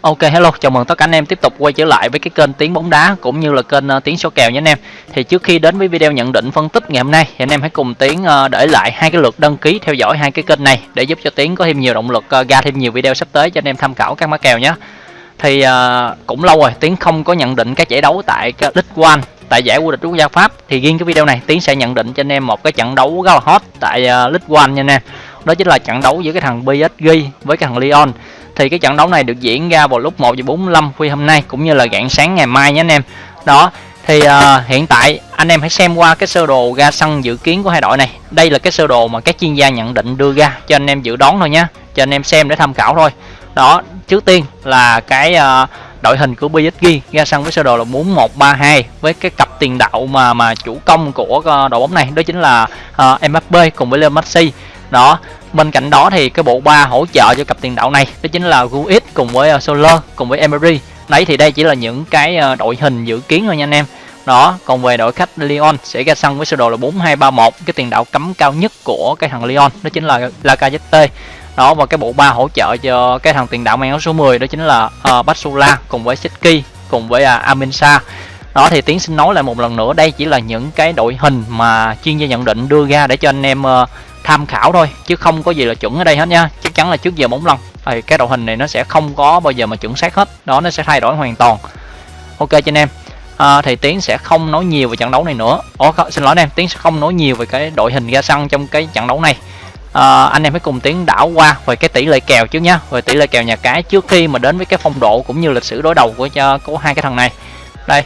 Ok hello, chào mừng tất cả anh em tiếp tục quay trở lại với cái kênh tiếng bóng đá cũng như là kênh uh, tiếng số kèo nhé anh em. Thì trước khi đến với video nhận định phân tích ngày hôm nay thì anh em hãy cùng tiếng uh, để lại hai cái lượt đăng ký theo dõi hai cái kênh này để giúp cho tiếng có thêm nhiều động lực uh, ra thêm nhiều video sắp tới cho anh em tham khảo các mã kèo nhé. Thì uh, cũng lâu rồi tiếng không có nhận định các giải đấu tại League One tại giải vô địch quốc gia Pháp thì riêng cái video này tiến sẽ nhận định cho anh em một cái trận đấu rất là hot tại uh, League One nha anh em. Đó chính là trận đấu giữa cái thằng PSG với cái thằng Lyon thì cái trận đấu này được diễn ra vào lúc 1 giờ 45 khuya hôm nay cũng như là rạng sáng ngày mai nhé anh em. Đó thì uh, hiện tại anh em hãy xem qua cái sơ đồ ra sân dự kiến của hai đội này. Đây là cái sơ đồ mà các chuyên gia nhận định đưa ra cho anh em dự đoán thôi nhé cho anh em xem để tham khảo thôi. Đó trước tiên là cái uh, đội hình của PSG ra sân với sơ đồ là 4132 với cái cặp tiền đạo mà mà chủ công của uh, đội bóng này đó chính là uh, Mbappe cùng với Leo Messi đó bên cạnh đó thì cái bộ ba hỗ trợ cho cặp tiền đạo này đó chính là Guiz cùng với uh, cùng với Emery. Đấy thì đây chỉ là những cái uh, đội hình dự kiến thôi nha anh em. Đó còn về đội khách Lyon sẽ ra sân với sơ đồ là 4231 cái tiền đạo cấm cao nhất của cái thằng Lyon đó chính là Lacazette. Đó và cái bộ ba hỗ trợ cho cái thằng tiền đạo mang áo số 10 đó chính là uh, Basula cùng với Seki cùng với uh, Aminsa. Đó thì tiến xin nói lại một lần nữa đây chỉ là những cái đội hình mà chuyên gia nhận định đưa ra để cho anh em uh, tham khảo thôi chứ không có gì là chuẩn ở đây hết nha. Chắc chắn là trước giờ bóng lần thì cái đội hình này nó sẽ không có bao giờ mà chuẩn xác hết. Đó nó sẽ thay đổi hoàn toàn. Ok cho anh em. À, thì tiến sẽ không nói nhiều về trận đấu này nữa. Ủa, xin lỗi anh em. Tiến sẽ không nói nhiều về cái đội hình ra sân trong cái trận đấu này. À, anh em hãy cùng tiến đảo qua về cái tỷ lệ kèo trước nhá. Về tỷ lệ kèo nhà cái trước khi mà đến với cái phong độ cũng như lịch sử đối đầu của cho của hai cái thằng này. Đây.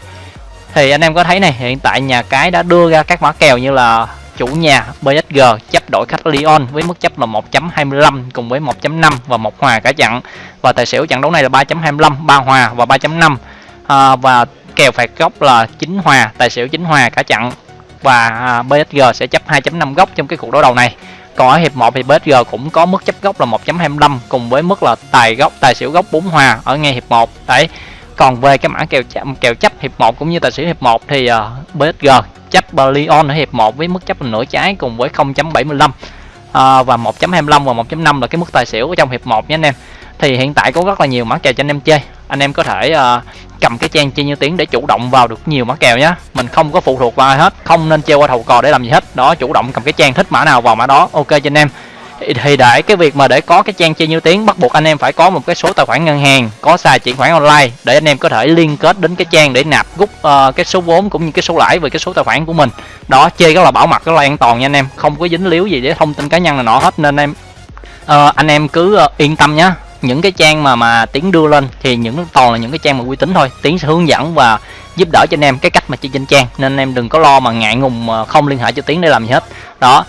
Thì anh em có thấy này hiện tại nhà cái đã đưa ra các mã kèo như là chủ nhà PSG chấp đổi khách Lyon với mức chấp là 1.25 cùng với 1.5 và một hòa cả trận và tài xỉu trận đấu này là 3.25 ba hòa và 3.5 à, và kèo phạt góc là chín hòa tài xỉu chín hòa cả trận và à, PSG sẽ chấp 2.5 góc trong cái cuộc đối đầu này. Còn ở hiệp 1 thì PSG cũng có mức chấp góc là 1.25 cùng với mức là tài góc tài xỉu góc 4 hòa ở ngay hiệp 1 đấy còn về cái mã kèo chấp, kèo chấp hiệp 1 cũng như tài xỉu hiệp 1 thì ờ, uh, BSG chấp Lyon ở hiệp 1 với mức chấp nửa trái cùng với 0.75 à, ờ, và 1.25 và 1.5 là cái mức tài xỉu ở trong hiệp 1 nhé anh em. Thì hiện tại có rất là nhiều mã kèo cho anh em chơi. Anh em có thể uh, cầm cái trang chơi như tiếng để chủ động vào được nhiều mã kèo nhé mình không có phụ thuộc vào ai hết không nên chơi qua thầu cò để làm gì hết. Đó chủ động cầm cái trang thích mã nào vào mã đó ok cho anh em thì để cái việc mà để có cái trang chơi như tiếng bắt buộc anh em phải có một cái số tài khoản ngân hàng có xài chuyển khoản online để anh em có thể liên kết đến cái trang để nạp rút uh, ờ, cái số vốn cũng như cái số lãi về cái số tài khoản của mình. Đó chơi rất là bảo mật rất là an toàn nha anh em. Không có dính líu gì để thông tin cá nhân là nọ hết nên em uh, anh em cứ uh, yên tâm nhé những cái trang mà mà tiếng đưa lên thì những toàn là những cái trang mà uy tín thôi. Tiếng sẽ hướng dẫn và giúp đỡ cho anh em cái cách mà chơi trên trang nên anh em đừng có lo mà ngại ngùng không liên hệ cho tiếng để làm gì hết. Đó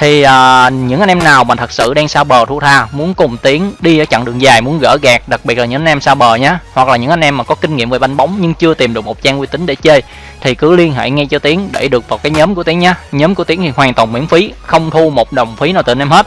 thì uh, những anh em nào mà thật sự đang xa bờ thu tha muốn cùng tiến đi ở chặng đường dài muốn gỡ gạt đặc biệt là những anh em xa bờ nhé hoặc là những anh em mà có kinh nghiệm về banh bóng nhưng chưa tìm được một trang uy tín để chơi thì cứ liên hệ ngay cho tiến để được vào cái nhóm của tiến nhé nhóm của tiến thì hoàn toàn miễn phí không thu một đồng phí nào từ anh em hết.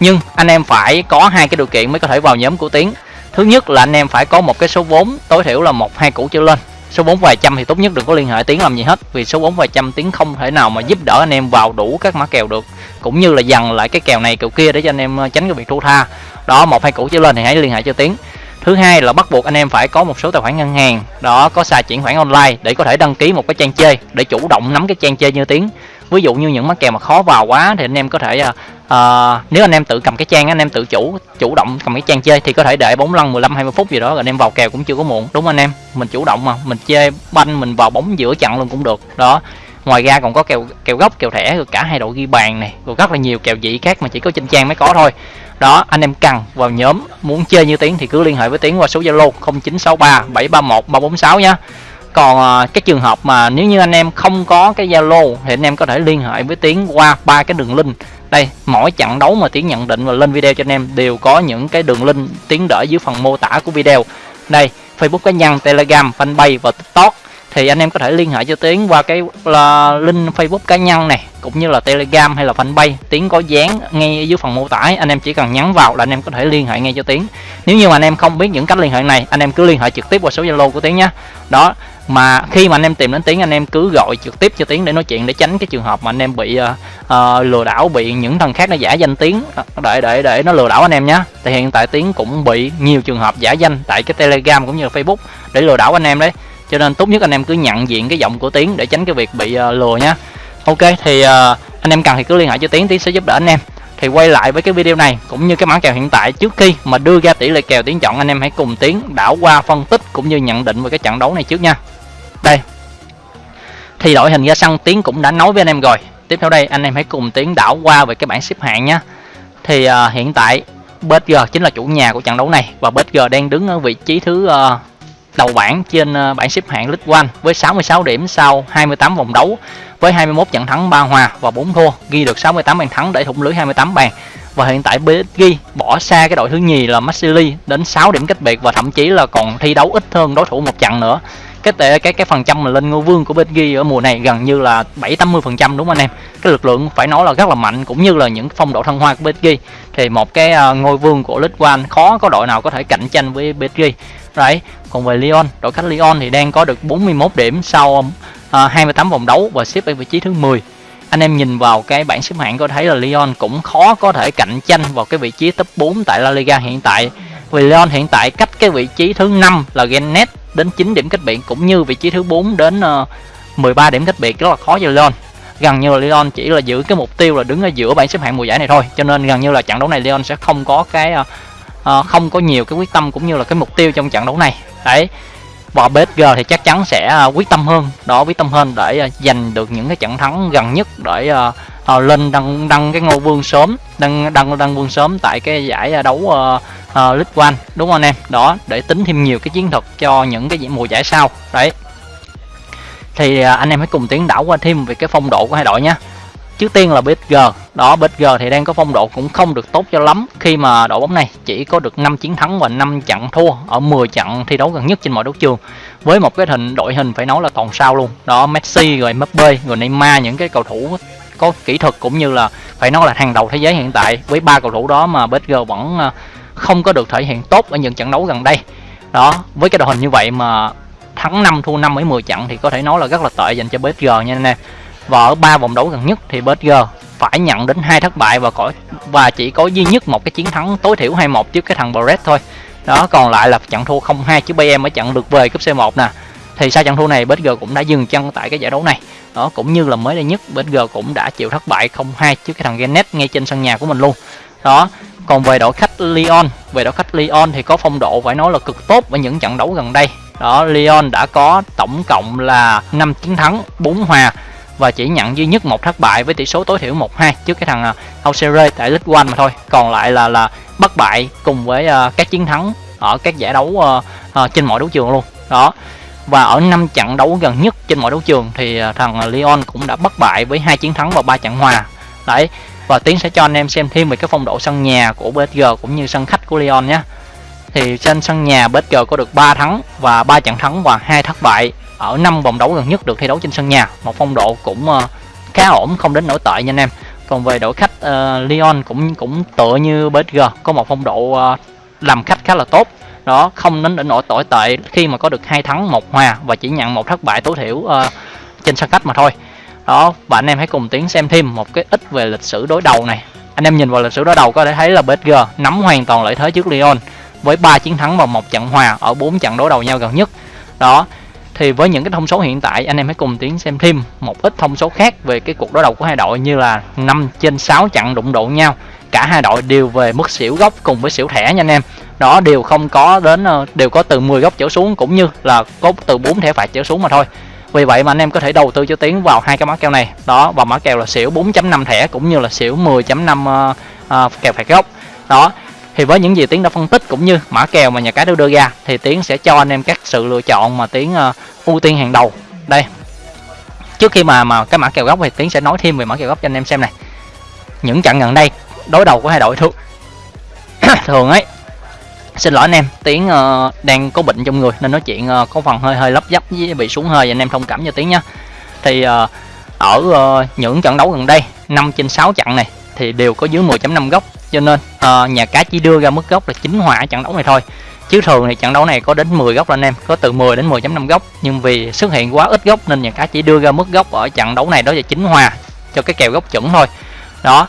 Nhưng anh em phải có hai cái điều kiện mới có thể vào nhóm của tiến. Thứ nhất là anh em phải có một cái số vốn tối thiểu là một hai củ trở lên số 4 vài trăm thì tốt nhất đừng có liên hệ tiếng làm gì hết, vì số 4 vài trăm tiếng không thể nào mà giúp đỡ anh em vào đủ các mã kèo được. Cũng như là dằn lại cái kèo này kèo kia để cho anh em ờ, tránh cái việc thua tha. Đó, một, hai, củ trở lên thì hãy liên hệ cho tiếng. Thứ hai là bắt buộc anh em phải có một số tài khoản ngân hàng. Đó, có xài chuyển khoản online để có thể đăng ký một cái trang chơi để chủ động nắm cái trang chơi như tiếng. Ví dụ như những mắc kèo mà khó vào quá thì anh em có thể ờ, à, nếu anh em tự cầm cái trang anh em tự chủ chủ động cầm cái trang chơi thì có thể để bóng lăn 15 20 phút gì đó rồi anh em vào kèo cũng chưa có muộn. Đúng anh em? Mình chủ động mà mình chơi banh mình vào bóng giữa chặn luôn cũng được. Đó ngoài ra còn có kèo kèo gốc kèo thẻ rồi cả hai đội ghi bàn này rồi rất là nhiều kèo dị khác mà chỉ có trên trang mới có thôi. Đó anh em cần vào nhóm muốn chơi như tiếng thì cứ liên hệ với tiếng qua số zalo 0963 731 346 nhá. Còn ờ, cái trường hợp mà nếu như anh em không có cái zalo thì anh em có thể liên hệ với tiến qua ba cái đường link đây, mỗi trận đấu mà tiến nhận định và lên video cho anh em đều có những cái đường link tiến đỡ dưới phần mô tả của video. Đây, facebook cá nhân, telegram, fanpage và tiktok. Thì anh em có thể liên hệ cho tiến qua cái là link facebook cá nhân này, cũng như là telegram hay là fanpage. Tiến có dán ngay dưới phần mô tả, anh em chỉ cần nhắn vào là anh em có thể liên hệ ngay cho tiến. Nếu như mà anh em không biết những cách liên hệ này, anh em cứ liên hệ trực tiếp qua số zalo của tiến nhé. Đó mà khi mà anh em tìm đến tiếng anh em cứ gọi trực tiếp cho tiếng để nói chuyện để tránh cái trường hợp mà anh em bị uh, uh, lừa đảo bị những thằng khác nó giả danh tiếng ờ, để để để nó lừa đảo anh em nhé thì hiện tại tiếng cũng bị nhiều trường hợp giả danh tại cái telegram cũng như là facebook để lừa đảo anh em đấy. Cho nên tốt nhất anh em cứ nhận diện cái giọng của tiếng để tránh cái việc bị uh, lừa nhé ok thì uh, anh em cần thì cứ liên hệ cho tiến tiến sẽ giúp đỡ anh em. Thì quay lại với cái video này cũng như cái mã kèo hiện tại trước khi mà đưa ra tỷ lệ kèo tiến chọn anh em hãy cùng tiến đảo qua phân tích cũng như nhận định về cái trận đấu này trước nha đây. Thì đội hình ra sân tiến cũng đã nói với anh em rồi. Tiếp theo đây anh em hãy cùng tiến đảo qua về cái bảng xếp hạng nhé thì uh, hiện tại BG chính là chủ nhà của trận đấu này và BG đang đứng ở vị trí thứ uh, đầu bảng trên uh, bảng xếp hạng League One với 66 điểm sau 28 vòng đấu với 21 trận thắng 3 hòa và 4 thua ghi được 68 bàn thắng để thủng lưới 28 bàn. Và hiện tại PSG bỏ xa cái đội thứ nhì là Marseille đến 6 điểm cách biệt và thậm chí là còn thi đấu ít hơn đối thủ một trận nữa cái tệ cái cái phần trăm mà lên ngôi vương của PSG ở mùa này gần như là 7 80 phần trăm đúng không anh em? Cái lực lượng phải nói là rất là mạnh cũng như là những phong độ thăng hoa của PSG thì một cái à, ngôi vương của League One khó có đội nào có thể cạnh tranh với PSG đấy còn về Lyon đội khách Lyon thì đang có được 41 điểm sau à, uh, 28 vòng đấu và xếp ở vị trí thứ 10 anh em nhìn vào cái bảng xếp hạng có thấy là Lyon cũng khó có thể cạnh tranh vào cái vị trí top 4 tại La Liga hiện tại. Vì Lyon hiện tại cách cái vị trí thứ 5 là Gennet đến 9 điểm cách biệt cũng như vị trí thứ 4 đến ờ, 13 điểm cách biệt rất là khó cho Lyon gần như là Lyon chỉ là giữ cái mục tiêu là đứng ở giữa bảng xếp hạng mùa giải này thôi cho nên gần như là trận đấu này Lyon sẽ không có cái uh, không có nhiều cái quyết tâm cũng như là cái mục tiêu trong trận đấu này. Đấy và PSG thì chắc chắn sẽ quyết tâm hơn đó quyết tâm hơn để uh, giành được những cái trận thắng gần nhất để uh, uh, lên đăng đăng cái ngôi vương sớm đăng đăng đăng vương sớm tại cái giải đấu uh, uh, League One đúng không anh em? Đó để tính thêm nhiều cái chiến thuật cho những cái mùa giải sau. Đấy. Thì uh, anh em hãy cùng tiến đảo qua thêm về cái phong độ của hai đội nhé trước tiên là PSG đó PSG thì đang có phong độ cũng không được tốt cho lắm khi mà đội bóng này chỉ có được 5 chiến thắng và 5 trận thua ở 10 trận thi đấu gần nhất trên mọi đấu trường. Với một cái hình đội hình phải nói là toàn sao luôn. Đó Messi rồi Mbappe rồi Neymar những cái cầu thủ có kỹ thuật cũng như là phải nói là hàng đầu thế giới hiện tại. Với ba cầu thủ đó mà PSG vẫn à, không có được thể hiện tốt ở những trận đấu gần đây. Đó, với cái đội hình như vậy mà thắng 5 thua 5 mấy 10 trận thì có thể nói là rất là tệ dành cho PSG nha anh em. Và ở ba vòng đấu gần nhất thì PSG phải nhận đến hai thất bại và có, và chỉ có duy nhất một cái chiến thắng tối thiểu 2-1 trước cái thằng Brest thôi. Đó, còn lại là trận thua 0-2 trước Bayern ở trận lượt về cúp C1 nè. Thì sau trận thua này PSG cũng đã dừng chân tại cái giải đấu này. Đó, cũng như là mới đây nhất PSG cũng đã chịu thất bại 0-2 trước cái thằng Genet ngay trên sân nhà của mình luôn. Đó còn về đội khách Lyon về đội khách Lyon thì có phong độ phải nói là cực tốt ở những trận đấu gần đây. Đó Lyon đã có tổng cộng là 5 chiến thắng 4 hòa và chỉ nhận duy nhất một thất bại với tỷ số tối thiểu 1-2 trước cái thằng à, Auxerre tại League One mà thôi. Còn lại là là bất bại cùng với uh, các chiến thắng ở các giải đấu uh, uh, trên mọi đấu trường luôn. Đó và ở năm trận đấu gần nhất trên mọi đấu trường thì thằng Lyon cũng đã bất bại với hai chiến thắng và ba trận hòa. Đấy và tiến sẽ cho anh em xem thêm về cái phong độ sân nhà của PSG cũng như sân khách của Lyon nhé. Thì trên sân nhà PSG có được 3 thắng và 3 trận thắng và hai thất bại. Ở năm vòng đấu gần nhất được thi đấu trên sân nhà. Một phong độ cũng ờ, khá ổn không đến nổi tệ nha anh em. Còn về đội khách uh, Lyon cũng cũng tựa như PSG có một phong độ uh, làm khách khá là tốt. Đó không đến nổi tồi tệ khi mà có được hai thắng một hòa và chỉ nhận một thất bại tối thiểu uh, trên sân khách mà thôi đó, và anh em hãy cùng tiến xem thêm một cái ít về lịch sử đối đầu này. Anh em nhìn vào lịch sử đối đầu có thể thấy là PSG nắm hoàn toàn lợi thế trước Lyon với 3 chiến thắng và một trận hòa ở 4 trận đối đầu nhau gần nhất. Đó, thì với những cái thông số hiện tại, anh em hãy cùng tiến xem thêm một ít thông số khác về cái cuộc đối đầu của hai đội như là 5 trên 6 trận đụng độ nhau. Cả hai đội đều về mức xỉu gốc cùng với xỉu thẻ nha anh em. Đó, đều không có đến ờ, đều có từ 10 góc trở xuống cũng như là có từ 4 thẻ phạt trở xuống mà thôi vì vậy mà anh em có thể đầu tư cho tiến vào hai cái mã kèo này. Đó và mã kèo là xỉu 4.5 thẻ cũng như là xỉu 10.5 uh, uh, kèo phạt gốc. Đó thì với những gì tiến đã phân tích cũng như mã kèo mà nhà cái đưa ra thì tiến sẽ cho anh em các sự lựa chọn mà tiến uh, ưu tiên hàng đầu. Đây. Trước khi mà mà cái mã kèo gốc thì tiến sẽ nói thêm về mã kèo gốc cho anh em xem này. Những trận gần đây đối đầu của hai đội thường thường ấy xin lỗi anh em tiếng uh, ờ, đang có bệnh trong người nên nói chuyện uh, có phần hơi hơi lấp dấp với bị xuống hơi anh em thông cảm cho tiếng nhé thì uh, ở uh, những trận đấu gần đây 5 trên 6 trận này thì đều có dưới 10.5 góc. Cho nên uh, nhà cái chỉ đưa ra mức gốc là chính hòa trận đấu này thôi. Chứ thường thì trận đấu này có đến 10 góc anh em có từ 10 đến 10.5 góc. Nhưng vì xuất hiện quá ít góc nên nhà cái chỉ đưa ra mức góc ở trận đấu này đó là chính hòa cho cái kèo góc chuẩn thôi. Đó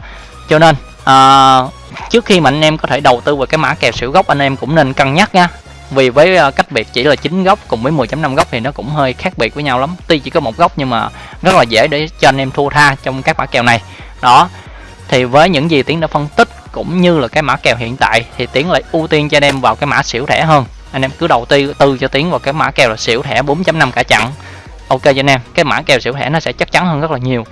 cho nên uh, trước khi mà anh em có thể đầu tư vào cái mã kèo xỉu gốc, anh em cũng nên cân nhắc nha. Vì với à, cách biệt chỉ là 9 góc cùng với 10.5 góc thì nó cũng hơi khác biệt với nhau lắm. Tuy chỉ có một góc nhưng mà rất là dễ để cho anh em thua tha trong các mã kèo này. Đó, thì với những gì tiến đã phân tích cũng như là cái mã kèo hiện tại thì tiến lại ưu tiên cho anh em vào cái mã xỉu thẻ hơn. Anh em cứ đầu tư tư cho tiến vào cái mã kèo là xỉu thẻ 4.5 cả chặn ok cho anh em, cái mã kèo xỉu thẻ nó sẽ chắc chắn hơn rất là nhiều.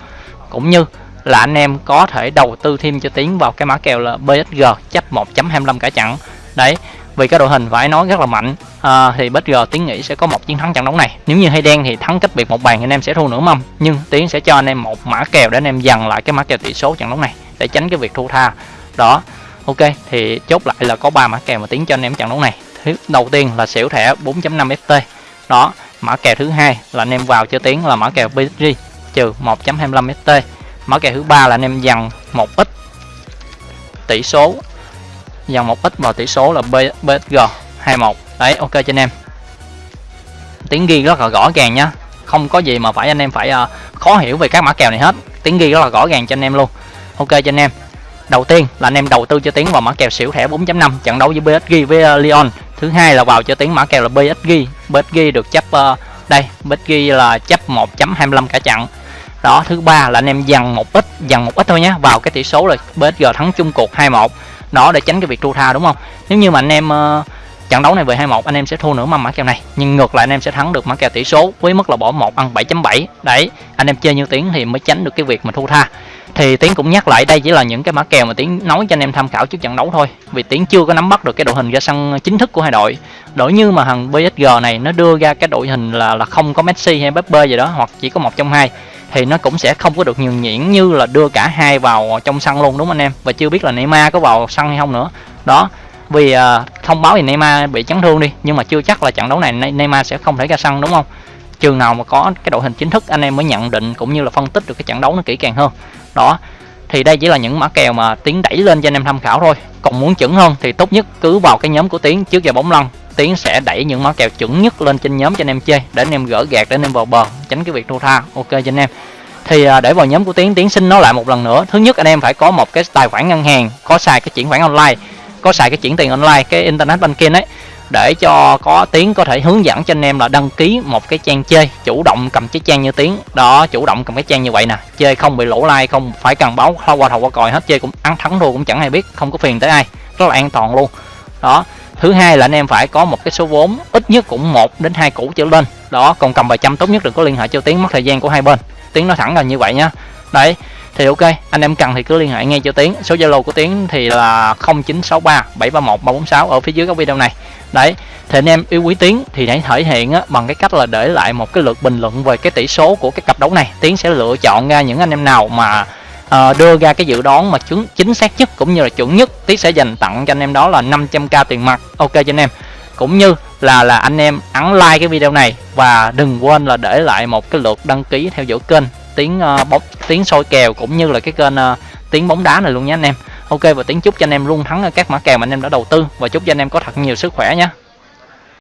Cũng như là anh em có thể đầu tư thêm cho tiến vào cái mã kèo là BSG chấp 1.25 cả chặn đấy vì cái đội hình phải nói rất là mạnh. À, thì BSG tiến nghĩ sẽ có một chiến thắng trận đấu này. Nếu như hay đen thì thắng cách biệt một bàn anh em sẽ thua nửa mâm. Nhưng tiến sẽ cho anh em một mã kèo để anh em dần lại cái mã kèo tỷ số trận đấu này để tránh cái việc thua tha. Đó ok thì chốt lại là có ba mã kèo mà tiến cho anh em trận đấu này. Thứ đầu tiên là xỉu thẻ 4.5 ft đó mã kèo thứ hai là anh em vào cho tiến là mã kèo BSG trừ 1.25 ft mã kèo thứ ba là anh em dằn một ít tỷ số. Dằn một ít vào tỷ số là BSG 21 đấy ok cho anh em. Tiếng ghi rất là rõ ràng nhá. Không có gì mà phải anh em phải uh, khó hiểu về các mã kèo này hết. Tiếng ghi rất là rõ ràng cho anh em luôn. Ok cho anh em. Đầu tiên là anh em đầu tư cho tiếng vào mã kèo xỉu thẻ 4.5 trận đấu với BSG với uh, Lyon. Thứ hai là vào cho tiếng mã kèo là BSG BSG được chấp uh, đây BSG là chấp 1.25 cả trận đó thứ ba là anh em dằn một ít dằn một ít thôi nhé vào cái tỷ số là BSG thắng chung cuộc 2-1 đó để tránh cái việc thua tha đúng không? Nếu như mà anh em uh, trận đấu này về 2-1 anh em sẽ thua nửa mâm mã kèo này. Nhưng ngược lại, anh em sẽ thắng được mã kèo tỷ số, với mức là bỏ 1 ăn 7.7 đấy, anh em chơi như tiếng thì mới tránh được cái việc mà thua tha. Thì tiến cũng nhắc lại, đây chỉ là những cái mã kèo mà tiến nói cho anh em tham khảo trước trận đấu thôi. Vì tiến chưa có nắm bắt được cái đội hình ra sân chính thức của hai đội. Đổi như mà thằng PSG này, nó đưa ra cái đội hình là là không có Messi hay Pepe gì đó, hoặc chỉ có một trong hai, thì nó cũng sẽ không có được nhường nhuyễn như là đưa cả hai vào trong sân luôn, đúng không anh em? Và chưa biết là Neymar có vào sân hay không nữa. Đó vì uh, thông báo thì Neymar bị chấn thương đi nhưng mà chưa chắc là trận đấu này Neymar sẽ không thể ra sân đúng không? Trường nào mà có cái đội hình chính thức anh em mới nhận định cũng như là phân tích được cái trận đấu nó kỹ càng hơn. Đó thì đây chỉ là những mã kèo mà tiến đẩy lên cho anh em tham khảo thôi. Còn muốn chuẩn hơn thì tốt nhất cứ vào cái nhóm của tiến trước giờ bóng lăn. Tiến sẽ đẩy những mã kèo chuẩn nhất lên trên nhóm cho anh em chơi để anh em gỡ gạt để anh em vào bờ tránh cái việc thua tha. Ok cho anh em. Thì ờ, để vào nhóm của tiến tiến xin nó lại một lần nữa. Thứ nhất anh em phải có một cái tài khoản ngân hàng có xài cái chuyển khoản online có xài cái chuyển tiền online, cái internet banking ấy, để cho có tiếng có thể hướng dẫn cho anh em là đăng ký một cái trang chơi, chủ động cầm cái trang như tiếng. Đó, chủ động cầm cái trang như vậy nè. Chơi không bị lỗ like, không phải cần báo qua thầu qua còi hết, chơi cũng ăn thắng thua cũng chẳng ai biết, không có phiền tới ai. Rất là an toàn luôn. Đó, thứ hai là anh em phải có một cái số vốn, ít nhất cũng một đến hai củ trở lên. Đó, còn cầm vài trăm tốt nhất đừng có liên hệ cho tiếng mất thời gian của hai bên. Tiếng nó thẳng là như vậy nhá. Đấy thì ok anh em cần thì cứ liên hệ ngay cho tiến. Số zalo của tiến thì là 0963 731 346 ở phía dưới các video này. Đấy thì anh em yêu quý tiến thì hãy thể hiện á, bằng cái cách là để lại một cái lượt bình luận về cái tỷ số của cái cặp đấu này. Tiến sẽ lựa chọn ra những anh em nào mà uh, đưa ra cái dự đoán mà chứng chính xác nhất cũng như là chuẩn nhất. Tiến sẽ dành tặng cho anh em đó là 500k tiền mặt. Ok cho anh em. Cũng như là là anh em ấn like cái video này và đừng quên là để lại một cái lượt đăng ký theo dõi kênh tiếng uh, bóng tiếng soi kèo cũng như là cái kênh uh, tiếng bóng đá này luôn nhé anh em. Ok và tiếng chúc cho anh em luôn thắng các mã kèo mà anh em đã đầu tư. Và chúc cho anh em có thật nhiều sức khỏe nhé